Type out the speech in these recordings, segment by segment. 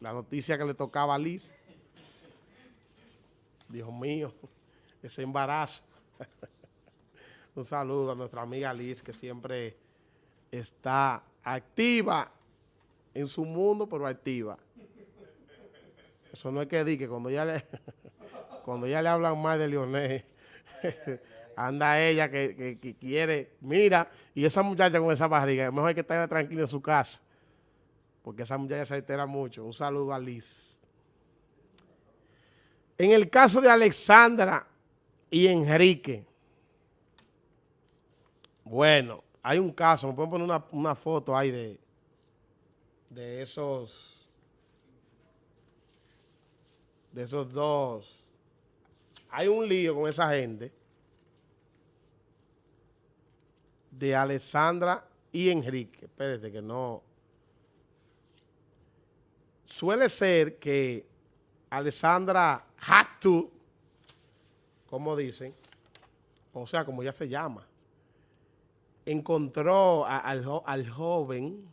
la noticia que le tocaba a Liz. Dios mío, ese embarazo. Un saludo a nuestra amiga Liz, que siempre está activa en su mundo, pero activa. Eso no es que diga que cuando ya le, cuando ya le hablan mal de Leonel, anda ella que, quiere, mira, y esa muchacha con esa barriga, mejor hay que estar tranquila en su casa, porque esa muchacha se altera mucho. Un saludo a Liz. En el caso de Alexandra y Enrique, bueno, hay un caso, me pueden poner una, foto ahí de, de esos, de esos dos. Hay un lío con esa gente de Alessandra y Enrique. Espérate que no... Suele ser que Alessandra Hactu, como dicen, o sea, como ya se llama, encontró al, joven,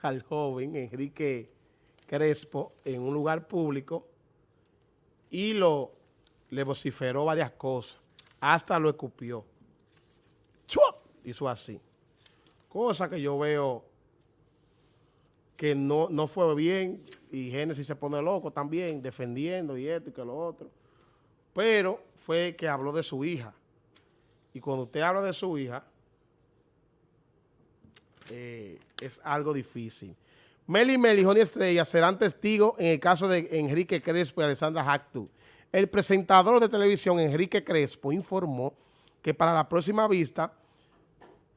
al joven Enrique Crespo en un lugar público y lo le vociferó varias cosas, hasta lo escupió. Hizo así. Cosa que yo veo que no, no fue bien y Génesis se pone loco también, defendiendo y esto y que lo otro. Pero fue que habló de su hija. Y cuando usted habla de su hija, eh, es algo difícil. Meli Meli, y Estrella serán testigos en el caso de Enrique Crespo y Alessandra Hactu. El presentador de televisión Enrique Crespo informó que para la próxima vista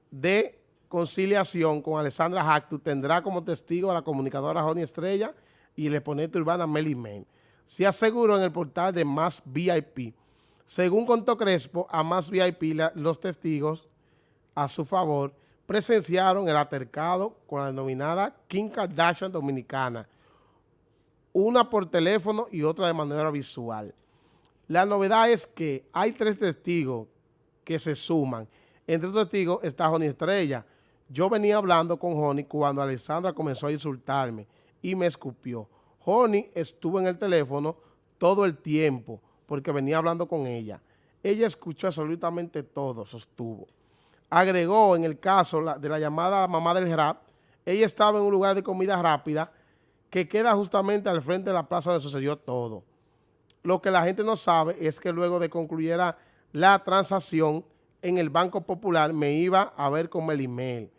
de conciliación con Alessandra Hactu tendrá como testigo a la comunicadora Joni Estrella y el exponente urbana Meli Men. Se aseguró en el portal de Más VIP. Según contó Crespo, a Más VIP los testigos a su favor presenciaron el altercado con la denominada Kim Kardashian Dominicana, una por teléfono y otra de manera visual. La novedad es que hay tres testigos que se suman. Entre los testigos está Joni Estrella. Yo venía hablando con Joni cuando Alessandra comenzó a insultarme y me escupió. Joni estuvo en el teléfono todo el tiempo porque venía hablando con ella. Ella escuchó absolutamente todo, sostuvo agregó en el caso de la llamada a la mamá del rap, ella estaba en un lugar de comida rápida que queda justamente al frente de la plaza donde sucedió todo. Lo que la gente no sabe es que luego de concluyera la transacción en el Banco Popular me iba a ver con email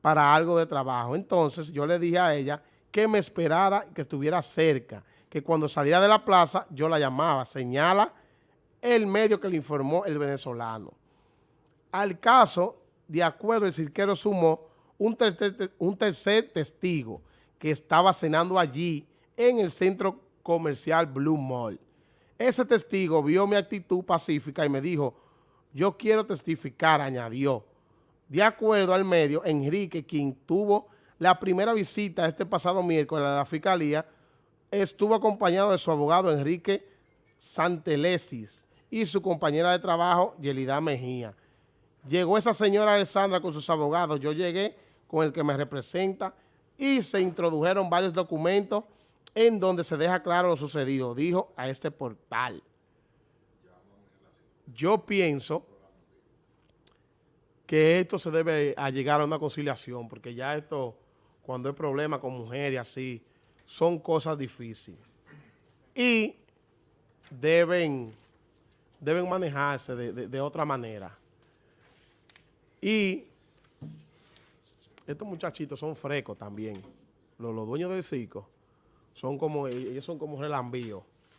para algo de trabajo. Entonces yo le dije a ella que me esperara que estuviera cerca, que cuando saliera de la plaza yo la llamaba, señala el medio que le informó el venezolano. Al caso, de acuerdo, el cirquero sumó un tercer, testigo que estaba cenando allí en el centro comercial Blue Mall. Ese testigo vio mi actitud pacífica y me dijo, yo quiero testificar, añadió. De acuerdo al medio, Enrique, quien tuvo la primera visita este pasado miércoles a la Fiscalía, estuvo acompañado de su abogado Enrique Santelesis y su compañera de trabajo, Yelida Mejía. Llegó esa señora Alessandra con sus abogados, yo llegué con el que me representa y se introdujeron varios documentos en donde se deja claro lo sucedido, dijo a este portal. Yo pienso que esto se debe a llegar a una conciliación, porque ya esto, cuando hay problemas con mujeres así, son cosas difíciles. Y deben, deben manejarse de otra manera. Y estos muchachitos son frescos también. Los, dueños del circo son como, ellos son como relambíos.